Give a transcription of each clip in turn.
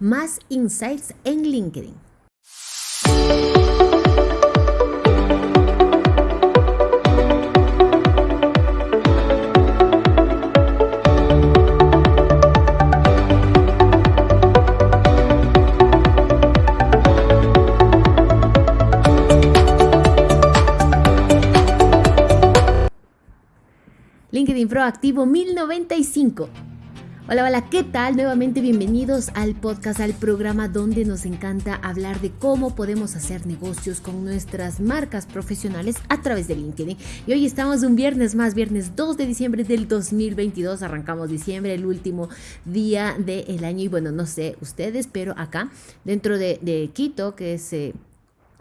más insights en LinkedIn. LinkedIn Proactivo 1095. Hola, hola, ¿qué tal? Nuevamente bienvenidos al podcast, al programa donde nos encanta hablar de cómo podemos hacer negocios con nuestras marcas profesionales a través de LinkedIn. Y hoy estamos un viernes más, viernes 2 de diciembre del 2022. Arrancamos diciembre, el último día del año. Y bueno, no sé ustedes, pero acá, dentro de, Quito, que es... Eh,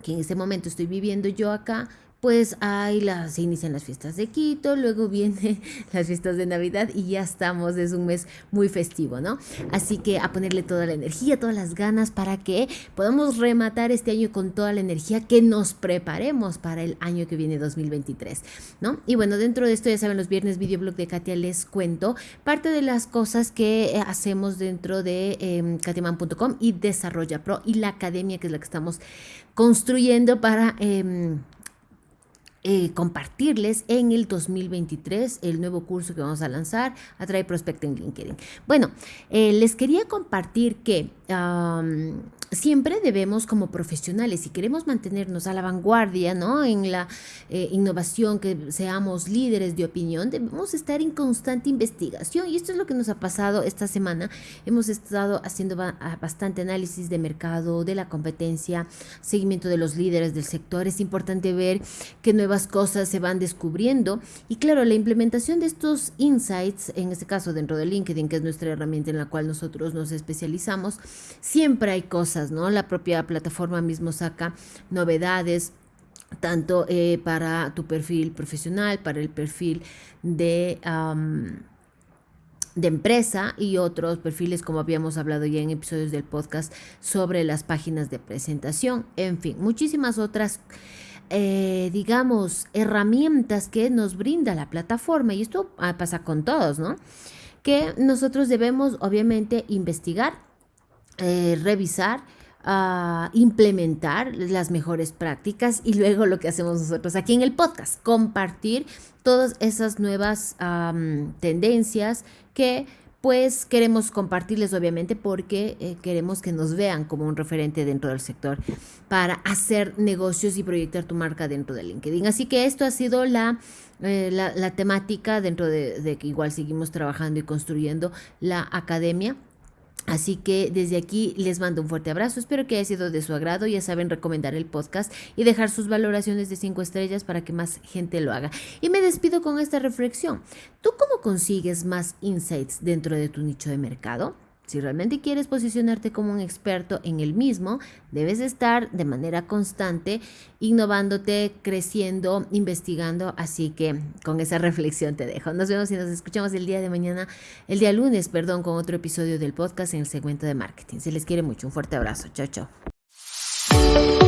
que en este momento estoy viviendo yo acá, pues ahí las, inician las fiestas de Quito, luego vienen las fiestas de Navidad y ya estamos, es un mes muy festivo, ¿no? Así que a ponerle toda la energía, todas las ganas para que podamos rematar este año con toda la energía, que nos preparemos para el año que viene 2023, ¿no? Y bueno, dentro de esto ya saben, los viernes videoblog de Katia les cuento parte de las cosas que eh, hacemos dentro de eh, katiaman.com y Desarrolla Pro y la academia que es la que estamos construyendo para... Em, eh, compartirles en el 2023 el nuevo curso que vamos a lanzar, Atrae Prospect en LinkedIn. Bueno, eh, les quería compartir que siempre debemos como profesionales, si queremos mantenernos a la vanguardia, ¿no? En la eh, innovación, que seamos líderes de opinión, debemos estar en constante investigación. Y esto es lo que nos ha pasado esta semana. Hemos estado haciendo bastante análisis de mercado, de la competencia, seguimiento de los líderes del sector. Es importante ver qué nuevas cosas se van descubriendo. Y claro, la implementación de estos insights, en este caso dentro de LinkedIn, que es nuestra herramienta en la cual nosotros nos especializamos, siempre hay cosas ¿no? La propia plataforma mismo saca novedades tanto eh, para tu perfil profesional, para el perfil de, de empresa y otros perfiles como habíamos hablado ya en episodios del podcast sobre las páginas de presentación, en fin, muchísimas otras. Eh, digamos, herramientas que nos brinda la plataforma y esto ah, pasa con todos, ¿no? Que nosotros debemos obviamente investigar eh, revisar, uh, implementar las mejores prácticas y luego lo que hacemos nosotros aquí en el podcast, compartir todas esas nuevas tendencias que pues queremos compartirles obviamente porque eh, queremos que nos vean como un referente dentro del sector para hacer negocios y proyectar tu marca dentro de LinkedIn. Así que esto ha sido la, eh, la, temática dentro de, de que igual seguimos trabajando y construyendo la academia Así que desde aquí les mando un fuerte abrazo, espero que haya sido de su agrado, ya saben recomendar el podcast y dejar sus valoraciones de 5 estrellas para que más gente lo haga. Y me despido con esta reflexión. ¿Tú cómo consigues más insights dentro de tu nicho de mercado? Si realmente quieres posicionarte como un experto en el mismo, debes estar de manera constante innovándote, creciendo, investigando. Así que con esa reflexión te dejo. Nos vemos y nos escuchamos el día de mañana, el día lunes, perdón, con otro episodio del podcast en el segmento de marketing. Se les quiere mucho. Un fuerte abrazo. Chao, chao.